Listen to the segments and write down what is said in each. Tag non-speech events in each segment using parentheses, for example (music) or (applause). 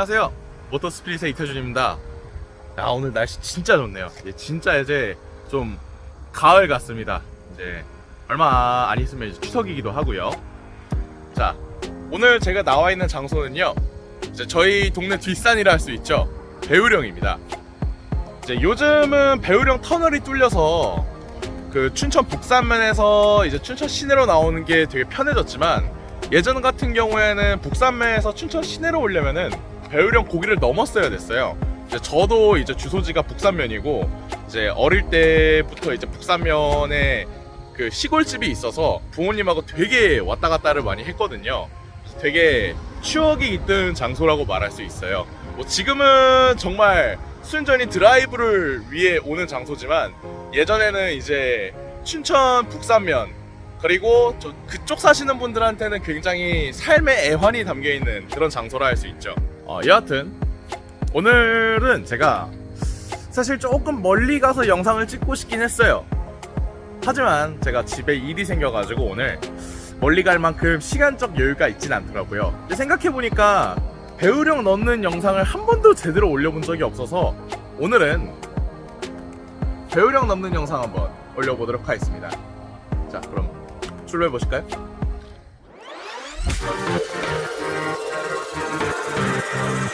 안녕하세요. 모터스피릿의 이태준입니다. 아 오늘 날씨 진짜 좋네요. 이제 진짜 이제 좀 가을 같습니다. 이제 얼마 안 있으면 이제 추석이기도 하고요. 자 오늘 제가 나와 있는 장소는요 이제 저희 동네 뒷산이라 할 수 있죠. 배우령입니다. 이제 요즘은 배우령 터널이 뚫려서 그 춘천 북산면에서 이제 춘천 시내로 나오는 게 되게 편해졌지만 예전 같은 경우에는 북산면에서 춘천 시내로 오려면은 배우령 고기를 넘었어야 됐어요. 이제 저도 이제 주소지가 북산면이고 이제 어릴 때부터 이제 북산면에 그 시골집이 있어서 부모님하고 되게 왔다 갔다를 많이 했거든요. 되게 추억이 있던 장소라고 말할 수 있어요. 뭐 지금은 정말 순전히 드라이브를 위해 오는 장소지만 예전에는 이제 춘천 북산면 그리고 저 그쪽 사시는 분들한테는 굉장히 삶의 애환이 담겨 있는 그런 장소라 할 수 있죠. 어, 여하튼 오늘은 제가 사실 조금 멀리 가서 영상을 찍고 싶긴 했어요. 하지만 제가 집에 일이 생겨가지고 오늘 멀리 갈 만큼 시간적 여유가 있진 않더라고요. 생각해보니까 배우령 넣는 영상을 한 번도 제대로 올려본 적이 없어서 오늘은 배우령 넣는 영상 한번 올려보도록 하겠습니다. 자, 그럼 출발해 보실까요? Oh.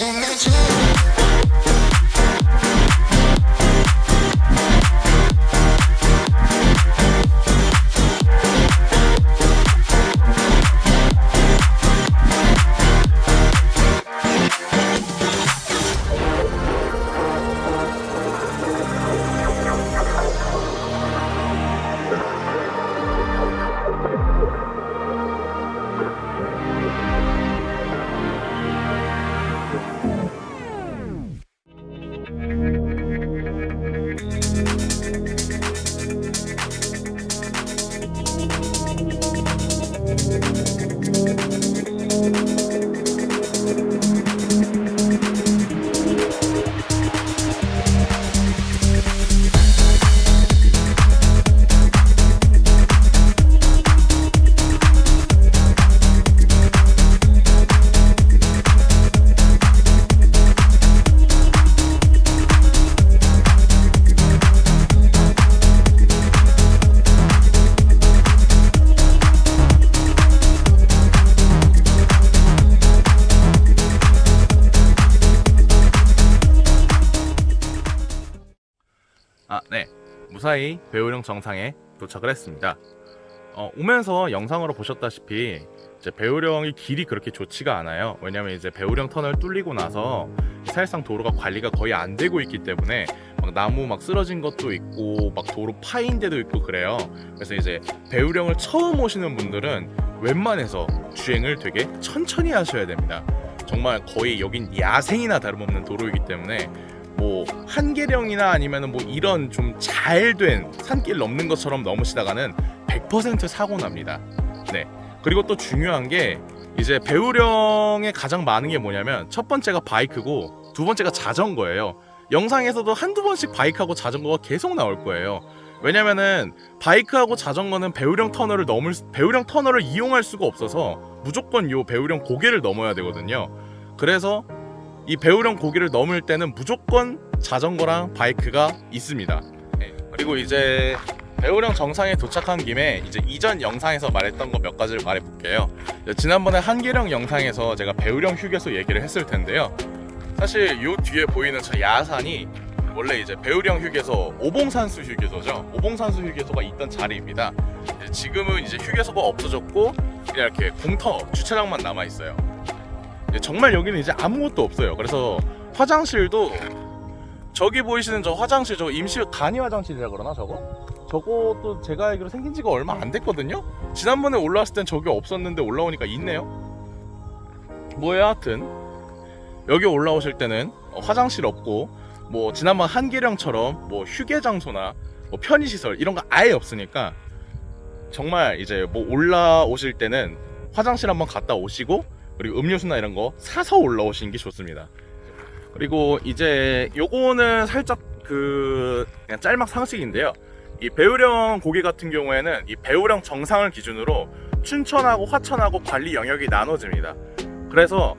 아, 무사히 배우령 정상에 도착을 했습니다. 어, 오면서 영상으로 보셨다시피 배우령이 길이 그렇게 좋지가 않아요. 왜냐면 이제 배우령 터널 뚫리고 나서 사실상 도로가 관리가 거의 안 되고 있기 때문에 막 나무 막 쓰러진 것도 있고 막 도로 파인 데도 있고 그래요. 그래서 이제 배우령을 처음 오시는 분들은 웬만해서 주행을 되게 천천히 하셔야 됩니다. 정말 거의 여긴 야생이나 다름없는 도로이기 때문에 뭐 한계령이나 아니면은 뭐 이런 좀 잘 된 산길 넘는 것처럼 넘으시다가는 100% 사고 납니다. 네. 그리고 또 중요한 게 이제 배우령에 가장 많은 게 뭐냐면 첫 번째가 바이크고 두 번째가 자전거예요. 영상에서도 한두 번씩 바이크하고 자전거가 계속 나올 거예요. 왜냐면은 바이크하고 자전거는 배우령 터널을 넘을 수- 배우령 터널을 이용할 수가 없어서 무조건 요 배우령 고개를 넘어야 되거든요. 그래서 이 배우령 고개를 넘을 때는 무조건 자전거랑 바이크가 있습니다. 네. 그리고 이제 배우령 정상에 도착한 김에 이제 이전 영상에서 말했던 거 몇 가지를 말해볼게요. 지난번에 한계령 영상에서 제가 배우령 휴게소 얘기를 했을 텐데요. 사실 요 뒤에 보이는 저 야산이 원래 이제 배우령 휴게소 오봉산수 휴게소죠. 오봉산수 휴게소가 있던 자리입니다. 지금은 이제 휴게소가 없어졌고 그냥 이렇게 공터 주차장만 남아 있어요. 정말 여기는 이제 아무것도 없어요. 그래서 화장실도 저기 보이시는 저 화장실 저 임시 간이 화장실이라 그러나 저거? 저것도 제가 알기로 생긴 지가 얼마 안 됐거든요. 지난번에 올라왔을 땐 저기 없었는데 올라오니까 있네요. 뭐야 하여튼 여기 올라오실 때는 어, 화장실 없고 뭐 지난번 한계령처럼 뭐 휴게 장소나 뭐 편의 시설 이런 거 아예 없으니까 정말 이제 뭐 올라오실 때는 화장실 한번 갔다 오시고 그리고 음료수나 이런 거 사서 올라오시는 게 좋습니다. 그리고 이제 요거는 살짝 그 그냥 짤막 상식인데요. 이 배우령 고개 같은 경우에는 이 배우령 정상을 기준으로 춘천하고 화천하고 관리 영역이 나눠집니다. 그래서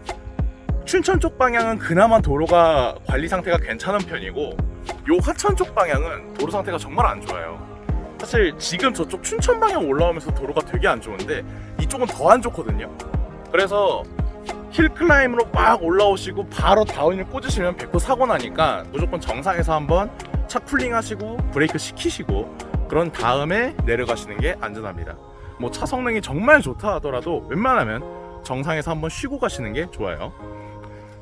춘천 쪽 방향은 그나마 도로가 관리 상태가 괜찮은 편이고 요 화천 쪽 방향은 도로 상태가 정말 안 좋아요. 사실 지금 저쪽 춘천 방향 올라오면서 도로가 되게 안 좋은데 이쪽은 더 안 좋거든요. 그래서 힐클라임으로 막 올라오시고 바로 다운을 꽂으시면 100% 사고 나니까 무조건 정상에서 한번 차 쿨링 하시고 브레이크 시키시고 그런 다음에 내려가시는 게 안전합니다. 뭐 차 성능이 정말 좋다 하더라도 웬만하면 정상에서 한번 쉬고 가시는 게 좋아요.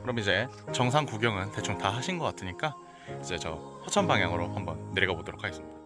그럼 이제 정상 구경은 대충 다 하신 것 같으니까 이제 저 허천 방향으로 한번 내려가 보도록 하겠습니다.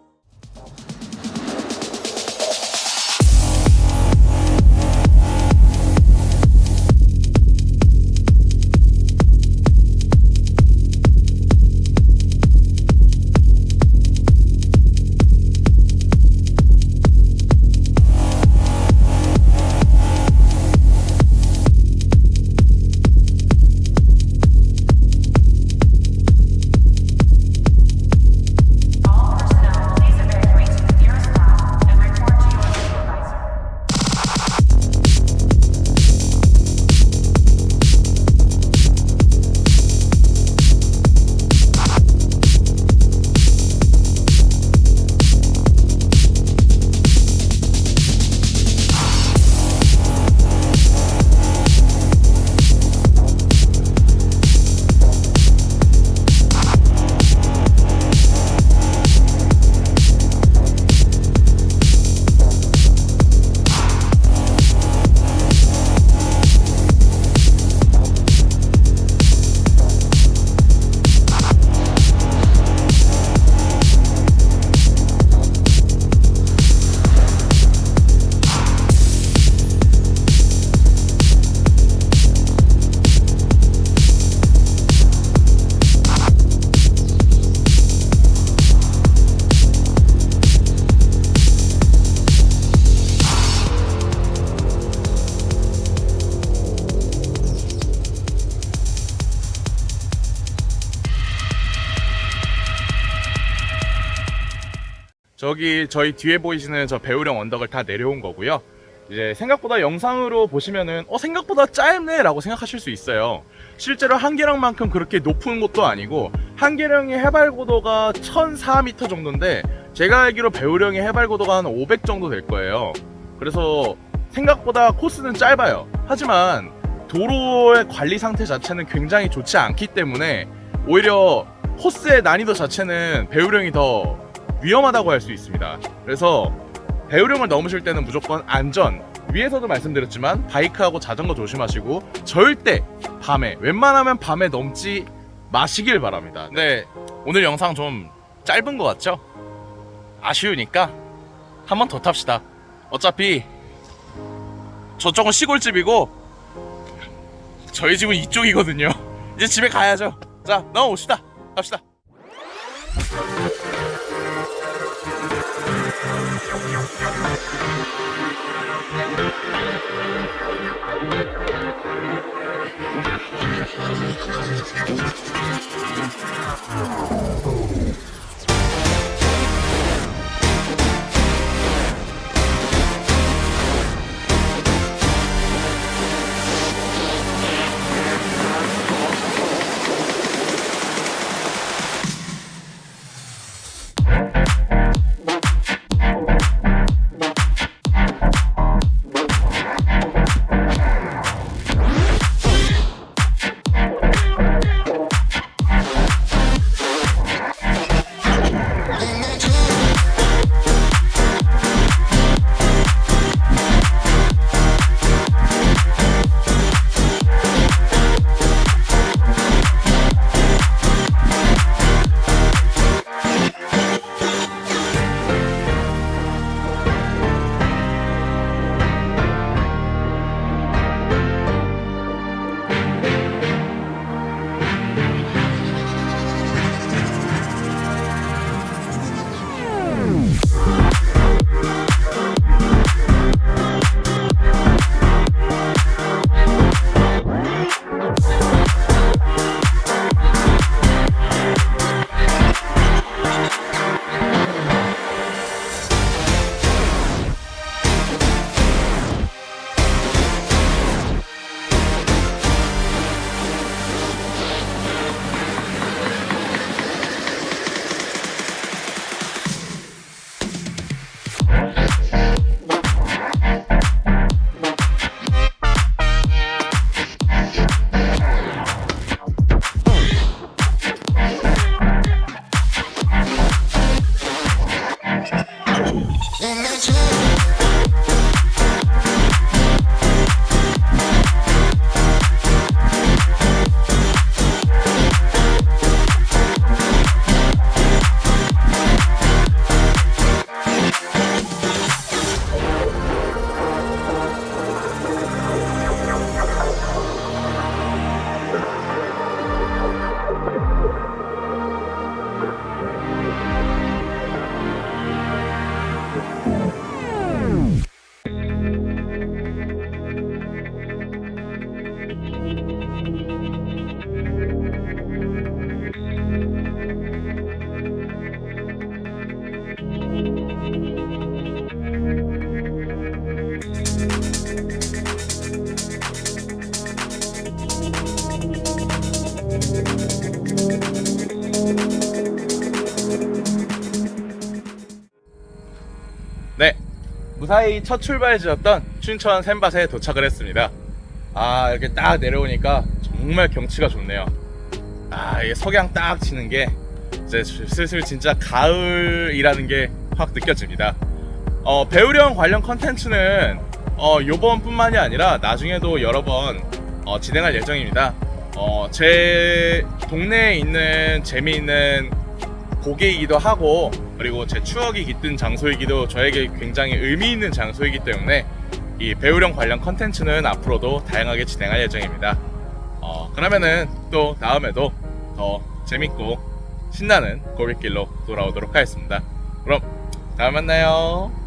저기 저희 뒤에 보이시는 저 배우령 언덕을 다 내려온 거고요. 이제 생각보다 영상으로 보시면은 어 생각보다 짧네 라고 생각하실 수 있어요. 실제로 한계령만큼 그렇게 높은 곳도 아니고 한계령의 해발 고도가 1,004m 정도인데 제가 알기로 배우령의 해발 고도가 한 500 정도 될 거예요. 그래서 생각보다 코스는 짧아요. 하지만 도로의 관리 상태 자체는 굉장히 좋지 않기 때문에 오히려 코스의 난이도 자체는 배우령이 더 위험하다고 할 수 있습니다. 그래서 배우령을 넘으실 때는 무조건 안전 위에서도 말씀드렸지만 바이크하고 자전거 조심하시고 절대 밤에 웬만하면 밤에 넘지 마시길 바랍니다. 네 오늘 영상 좀 짧은 것 같죠? 아쉬우니까 한 번 더 탑시다. 어차피 저쪽은 시골집이고 저희 집은 이쪽이거든요. (laughs) 이제 집에 가야죠. 자 넘어옵시다. 갑시다. 무사히 첫 출발지였던 춘천 샘밭에 도착을 했습니다. 아, 이렇게 딱 내려오니까 정말 경치가 좋네요. 아, 이게 석양 딱 치는 게 이제 슬슬 진짜 가을이라는 게 확 느껴집니다. 어, 배우령 관련 컨텐츠는 어, 요번 뿐만이 아니라 나중에도 여러 번 어, 진행할 예정입니다. 어, 제 동네에 있는 재미있는 고개이기도 하고 그리고 제 추억이 깃든 장소이기도 저에게 굉장히 의미 있는 장소이기 때문에 이 배우령 관련 컨텐츠는 앞으로도 다양하게 진행할 예정입니다. 어, 그러면은 또 다음에도 더 재밌고 신나는 고객길로 돌아오도록 하겠습니다. 그럼 다음에 만나요.